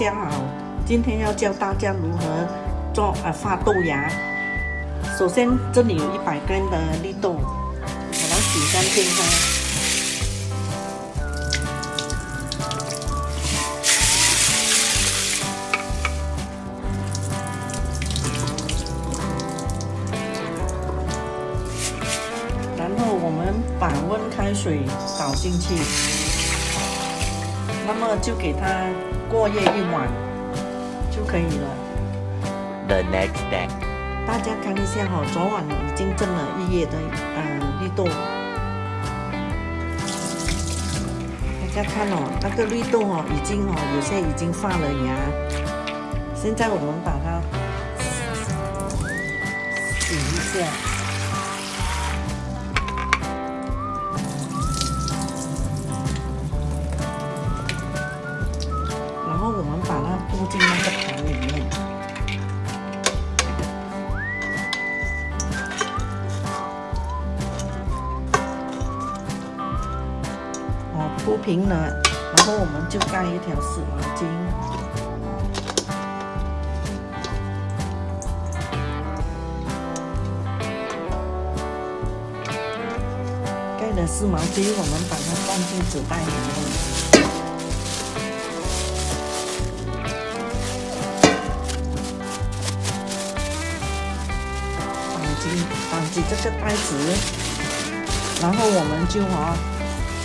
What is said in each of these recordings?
家好，今天要教大家如何做呃发豆芽。首先这里有一百根的绿豆，把它洗干净它。然后我们把温开水倒进去，那么就给它过夜一晚就可以了。The next day. 大家看一下哈、昨晚已经蒸了一夜的呃绿豆，大家看哦，那个绿豆哦，已经哦有些已经发了芽。现在我们把它洗一下。铺平了，然后我们就盖一条湿毛巾。盖了湿毛巾，我们把它放进纸袋里面。绑紧绑紧这个袋子，然后我们就啊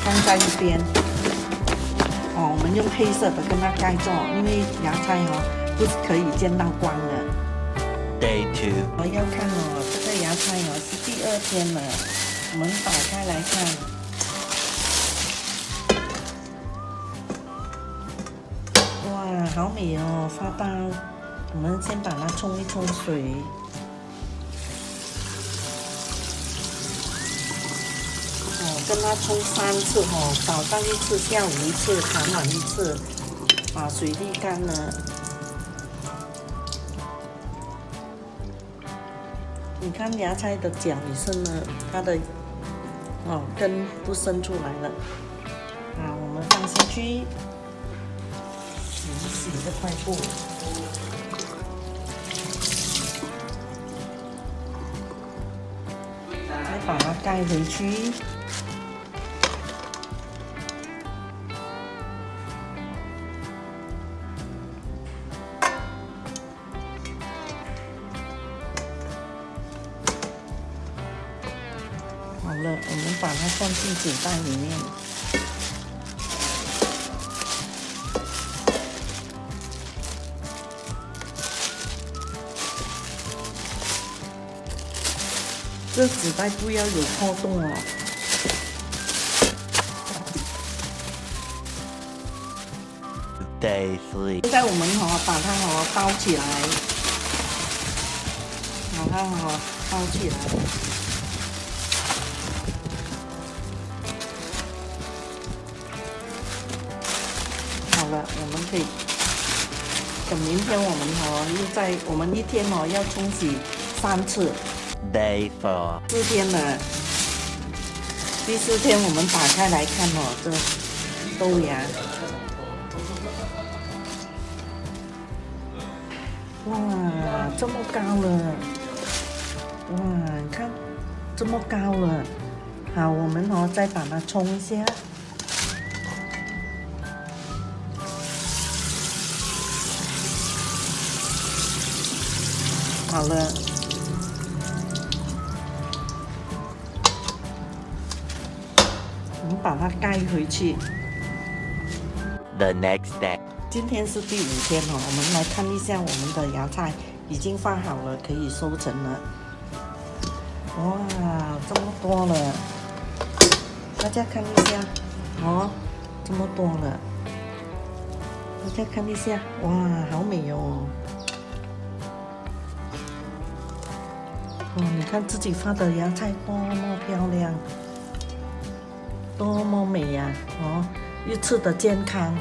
放在一边。哦，我们用黑色的跟它盖住，因为芽菜哦、不是可以见到光的。Day two，我要看哦，这个芽菜哦是第二天了，我们打开来看。哇，好美哦，发到。我们先把它冲一冲水。跟它冲三次哦，早上一次，下午一次，傍晚一次，把水沥干了。你看芽菜的脚也是呢，它的哦根都伸出来了。啊，我们放进去，洗一洗这块布。再把它盖回去。好了，我们把它放进纸袋里面。这纸袋不要有破洞哦。Day 3. 现在我们哈、把它哈、包起来，把它哈、包起来。可以等明天我们哦、又在我们一天哦要冲洗三次，Day four，四天了。第四天我们打开来看哦，这豆芽。哇，这么高了！哇，你看这么高了。好，我们哦再把它冲一下。好了。我们把它盖回去。The next day. 今天是第五天哦，我们来看一下我们的芽菜已经放好了，可以收成了。哇，这么多了！大家看一下，哦，这么多了。大家看一下，哇，好美哦！哦，你看自己发的芽菜多么漂亮，多么美呀、哦，又吃的健康。